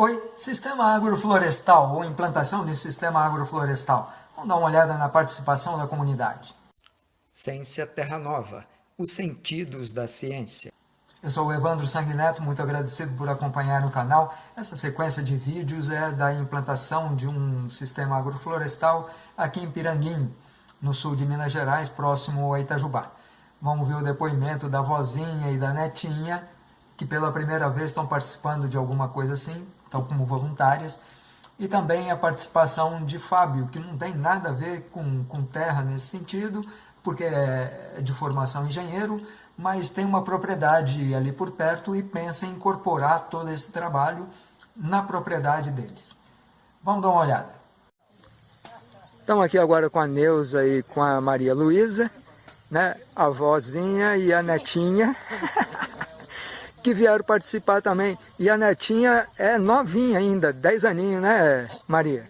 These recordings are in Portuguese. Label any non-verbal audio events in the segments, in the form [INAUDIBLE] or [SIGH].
Oi, sistema agroflorestal ou implantação de sistema agroflorestal. Vamos dar uma olhada na participação da comunidade. Ciência Terra Nova, os sentidos da ciência. Eu sou o Evandro Sanguineto, muito agradecido por acompanhar o canal. Essa sequência de vídeos é da implantação de um sistema agroflorestal aqui em Piranguinho, no sul de Minas Gerais, próximo a Itajubá. Vamos ver o depoimento da vozinha e da netinha, que pela primeira vez estão participando de alguma coisa assim, estão como voluntárias, e também a participação de Fábio, que não tem nada a ver com, com terra nesse sentido, porque é de formação engenheiro, mas tem uma propriedade ali por perto e pensa em incorporar todo esse trabalho na propriedade deles. Vamos dar uma olhada. Estamos aqui agora com a Neuza e com a Maria Luísa, né? a vozinha e a netinha. [LAUGHS] que vieram participar também. E a netinha é novinha ainda, 10 aninhos, né, Maria?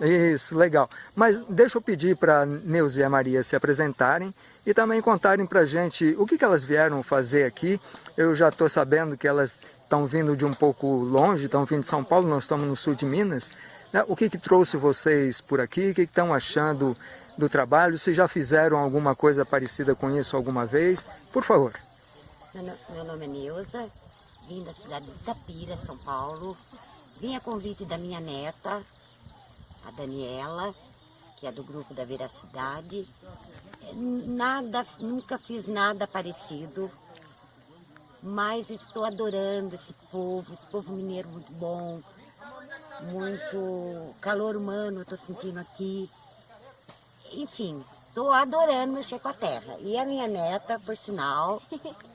Isso, legal. Mas deixa eu pedir para Neuza e a Maria se apresentarem e também contarem para a gente o que, que elas vieram fazer aqui. Eu já estou sabendo que elas estão vindo de um pouco longe, estão vindo de São Paulo, nós estamos no sul de Minas. Né? O que, que trouxe vocês por aqui? O que estão achando do trabalho? Se já fizeram alguma coisa parecida com isso alguma vez? Por favor. Meu nome é Neuza, vim da cidade de Itapira, São Paulo. Vim a convite da minha neta, a Daniela, que é do grupo da Veracidade. Nada, nunca fiz nada parecido, mas estou adorando esse povo, esse povo mineiro muito bom, muito calor humano estou sentindo aqui. Enfim, estou adorando mexer com a terra. E a minha neta, por sinal, [LAUGHS]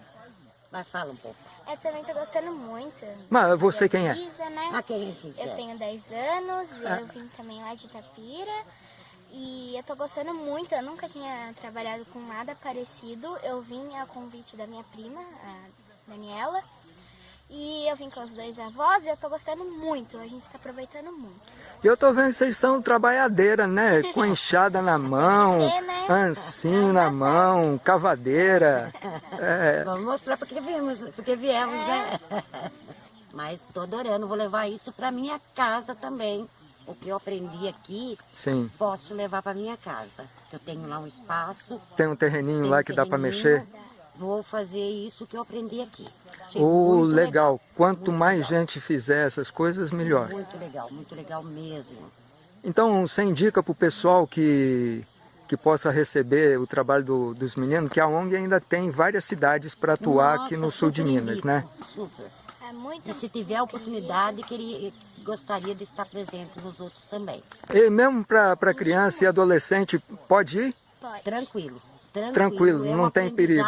Vai, fala um pouco. Eu também tô gostando muito. Mas você quem é? Isa, né? Ah, quem é Eu tenho 10 anos, ah. eu vim também lá de Itapira. E eu tô gostando muito, eu nunca tinha trabalhado com nada parecido. Eu vim a convite da minha prima, a Daniela. E eu vim com os dois avós e eu tô gostando muito, a gente tá aproveitando muito. E eu tô vendo que vocês são trabalhadeiras, né? Com enxada na mão, né? ancinho na mão, cavadeira. É. Vamos mostrar porque viemos, porque viemos, né? Mas tô adorando, vou levar isso pra minha casa também. O que eu aprendi aqui, Sim. posso levar para minha casa. Eu tenho lá um espaço. Tem um terreninho lá um que terreninho, dá para mexer? Vou fazer isso que eu aprendi aqui. Oh, legal. legal. Quanto muito mais legal. gente fizer essas coisas, melhor. Muito legal, muito legal mesmo. Então, você indica para o pessoal que, que possa receber o trabalho do, dos meninos, que a ONG ainda tem várias cidades para atuar Nossa, aqui no sul de Minas, né? Super. É muito e se tiver a oportunidade, queria, gostaria de estar presente nos outros também. E mesmo para criança e adolescente, pode ir? Pode. Tranquilo. Tranquilo, tranquilo é não tem perigo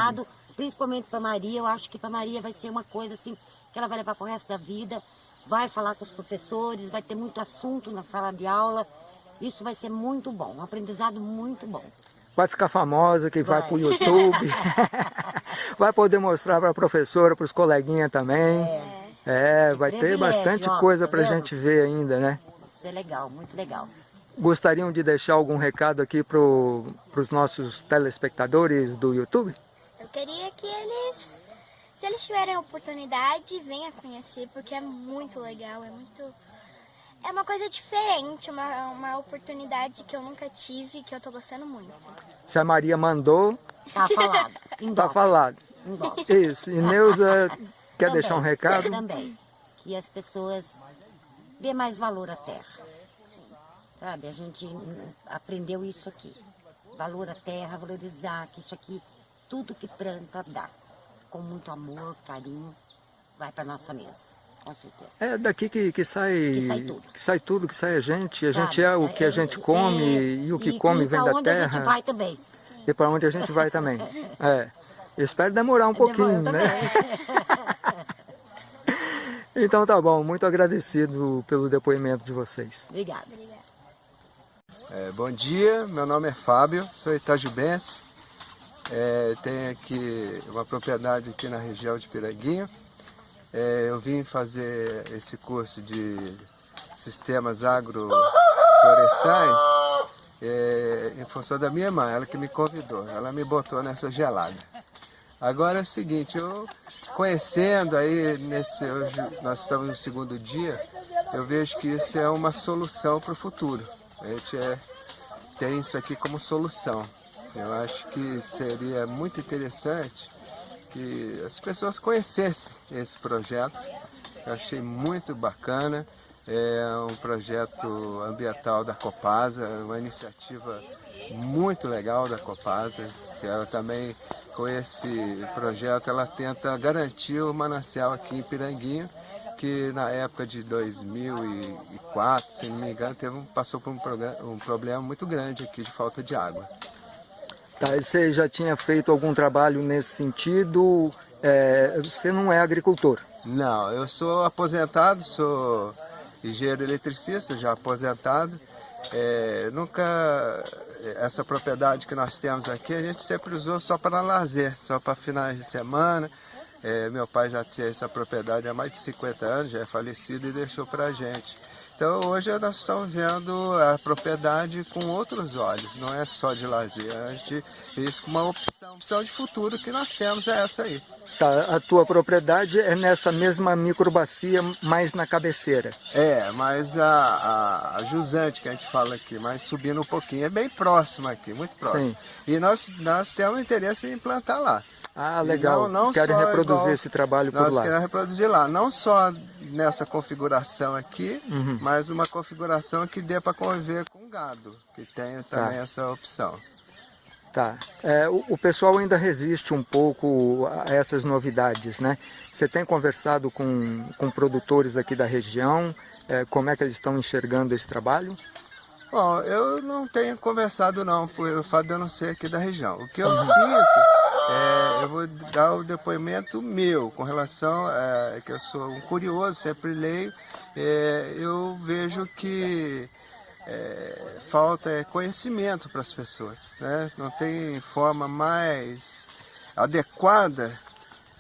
principalmente para Maria, eu acho que para Maria vai ser uma coisa assim, que ela vai levar para o resto da vida, vai falar com os professores, vai ter muito assunto na sala de aula, isso vai ser muito bom, um aprendizado muito bom. Vai ficar famosa, que vai, vai para o YouTube, [LAUGHS] vai poder mostrar para a professora, para os coleguinhas também. É, é vai ter bastante ó, coisa tá para a gente ver ainda, né? Isso é legal, muito legal. Gostariam de deixar algum recado aqui para os nossos telespectadores do YouTube? Queria que eles, se eles tiverem a oportunidade, venham conhecer, porque é muito legal, é muito... É uma coisa diferente, uma, uma oportunidade que eu nunca tive, que eu tô gostando muito. Se a Maria mandou... Tá falado. tá falado. Isso. E Neuza quer também, deixar um recado? Também. Que as pessoas dê mais valor à terra. Sabe, a gente aprendeu isso aqui. Valor à terra, valorizar que isso aqui tudo que planta dá. Com muito amor, carinho, vai para nossa mesa. Com certeza. É daqui que, que, sai, que sai tudo. Que sai tudo, que sai a gente. A Sabe, gente é o que a gente come é, e o que e, come e vem da terra. E para onde a gente vai também. E para onde a gente vai também. É. Eu espero demorar um pouquinho, né? [LAUGHS] então tá bom, muito agradecido pelo depoimento de vocês. Obrigada. É, bom dia, meu nome é Fábio, sou itajubense. É, tem aqui uma propriedade aqui na região de Piraguinha. É, eu vim fazer esse curso de sistemas agroflorestais é, em função da minha mãe, ela que me convidou, ela me botou nessa gelada. Agora é o seguinte, eu conhecendo aí, nesse, hoje nós estamos no segundo dia, eu vejo que isso é uma solução para o futuro. A gente é, tem isso aqui como solução. Eu acho que seria muito interessante que as pessoas conhecessem esse projeto. Eu achei muito bacana. É um projeto ambiental da Copasa, uma iniciativa muito legal da Copasa, que ela também, com esse projeto, ela tenta garantir o manancial aqui em Piranguinho, que na época de 2004, se não me engano, teve um, passou por um, um problema muito grande aqui de falta de água. Tá, você já tinha feito algum trabalho nesse sentido? É, você não é agricultor? Não, eu sou aposentado, sou engenheiro eletricista, já aposentado. É, nunca, essa propriedade que nós temos aqui, a gente sempre usou só para lazer, só para finais de semana. É, meu pai já tinha essa propriedade há mais de 50 anos, já é falecido e deixou para a gente. Então hoje nós estamos vendo a propriedade com outros olhos, não é só de lazer, a gente isso como uma opção, opção de futuro que nós temos é essa aí. Tá, a tua propriedade é nessa mesma microbacia, mais na cabeceira? É, mas a, a, a, jusante que a gente fala aqui, mas subindo um pouquinho, é bem próxima aqui, muito próximo. Sim. E nós, nós temos interesse em implantar lá. Ah, legal. Não, não Querem reproduzir igual, esse trabalho por nós lá. Queremos reproduzir lá, não só nessa configuração aqui, uhum. mas uma configuração que dê para conviver com gado, que tenha também tá. essa opção. Tá. É, o, o, pessoal ainda resiste um pouco a essas novidades, né? Você tem conversado com, com produtores aqui da região, é, como é que eles estão enxergando esse trabalho? Bom, eu não tenho conversado não, por o fato de eu não ser aqui da região. O que eu uhum. sinto, é, eu vou dar o depoimento meu, com relação a que eu sou um curioso, sempre leio, é, eu vejo que é, falta conhecimento para as pessoas, né? não tem forma mais adequada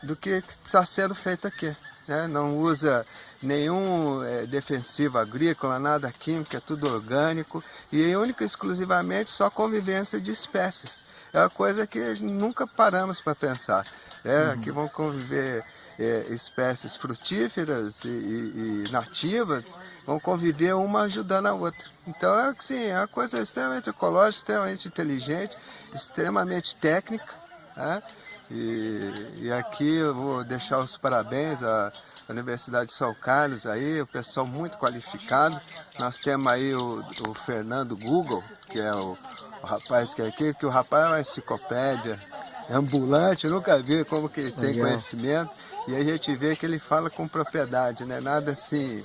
do que está sendo feito aqui. Né? Não usa nenhum é, defensivo agrícola, nada químico, é tudo orgânico e única e exclusivamente só convivência de espécies. É uma coisa que nunca paramos para pensar. Né? Uhum. Que vão conviver é, espécies frutíferas e, e, e, nativas, vão conviver uma ajudando a outra. Então é assim, é uma coisa extremamente ecológica, extremamente inteligente, extremamente técnica. Né? E, e aqui eu vou deixar os parabéns a Universidade de São Carlos aí, o pessoal muito qualificado. Nós temos aí o, o Fernando Google, que é o, o, rapaz que é aqui, que o rapaz é uma enciclopédia, é ambulante, eu nunca vi como que ele tem Legal. conhecimento. E a gente vê que ele fala com propriedade, né? nada assim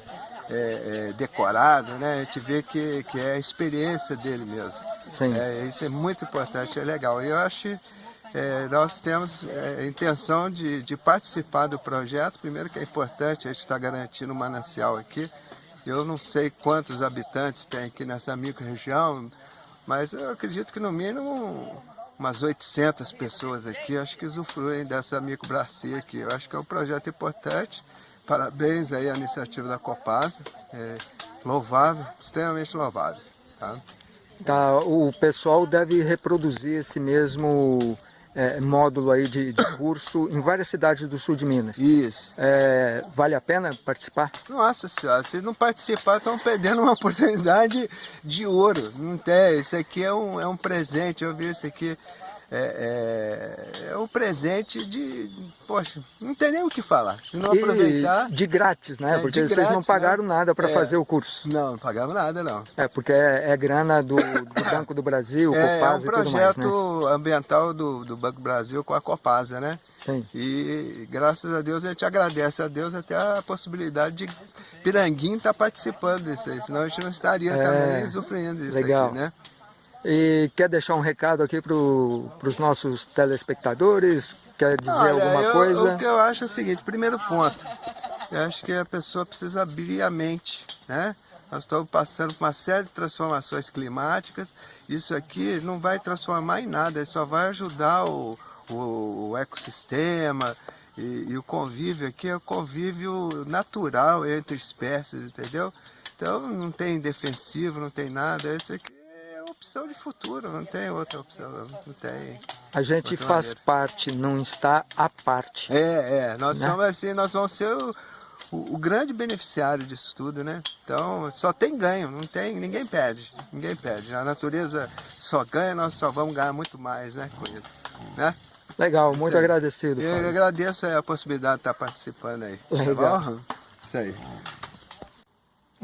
é, é, decorado, né? a gente vê que, que é a experiência dele mesmo. Sim. É, isso é muito importante, é legal. E eu acho é, nós temos é, a intenção de, de, participar do projeto. Primeiro que é importante, a gente está garantindo um manancial aqui. Eu não sei quantos habitantes tem aqui nessa micro-região, mas eu acredito que no mínimo umas 800 pessoas aqui, acho que usufruem dessa microbacia aqui. Eu acho que é um projeto importante. Parabéns aí à iniciativa da Copasa. É louvável, extremamente louvável. Tá? Tá, o pessoal deve reproduzir esse mesmo é, módulo aí de, de, curso em várias cidades do sul de Minas. Isso. É, vale a pena participar? Nossa senhora, se não participar estão perdendo uma [LAUGHS] oportunidade de ouro. Não tem, isso aqui é um, é um presente, eu vi isso aqui é, é, é o presente de... Poxa, não tem nem o que falar. Se não e aproveitar... De grátis, né? É, porque vocês grátis, não pagaram né? nada para é. fazer o curso. Não, não pagamos nada, não. É, porque é, é grana do, do, [COUGHS] Banco do Brasil, é, Copasa É um projeto mais, né? ambiental do, do Banco Brasil com a Copasa, né? Sim. E graças a Deus a gente agradece a Deus até a possibilidade de Piranguinho estar tá participando disso aí, senão a gente não estaria é, também sofrendo disso legal. aqui, né? E quer deixar um recado aqui para os nossos telespectadores? Quer dizer Olha, alguma eu, coisa? O que eu acho é o seguinte, primeiro ponto, eu acho que a pessoa precisa abrir a mente, né? Nós estamos passando por uma série de transformações climáticas, isso aqui não vai transformar em nada, isso só vai ajudar o, o, o ecossistema, e, e, o convívio aqui é o convívio natural entre espécies, entendeu? Então não tem defensivo, não tem nada, isso aqui opção de futuro, não tem outra opção, não tem. A gente faz maneira. parte, não está à parte. É, é, nós né? somos assim, nós vamos ser o, o, o, grande beneficiário disso tudo, né? Então, só tem ganho, não tem, ninguém perde, ninguém perde. A natureza só ganha, nós só vamos ganhar muito mais, né, com isso, né? Legal, muito agradecido. Eu Fábio. agradeço a possibilidade de estar participando aí. Tá Legal. Tá isso aí.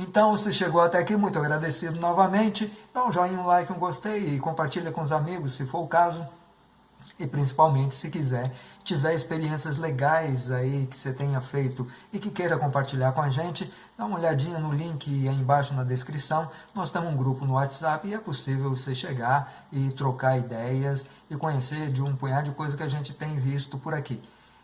Então, se chegou até aqui, muito agradecido novamente. Dá um joinha, um like, um gostei e compartilha com os amigos, se for o caso. E principalmente, se quiser, tiver experiências legais aí que você tenha feito e que queira compartilhar com a gente, dá uma olhadinha no link aí embaixo na descrição. Nós temos um grupo no WhatsApp e é possível você chegar e trocar ideias e conhecer de um punhado de coisas que a gente tem visto por aqui.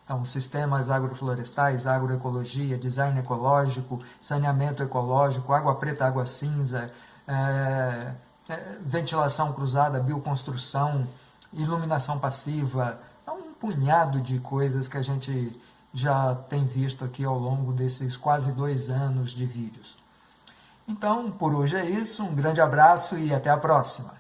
Então, sistemas agroflorestais, agroecologia, design ecológico, saneamento ecológico, água preta, água cinza, é, é, ventilação cruzada, bioconstrução, iluminação passiva, é um punhado de coisas que a gente já tem visto aqui ao longo desses quase dois anos de vídeos. Então, por hoje é isso, um grande abraço e até a próxima!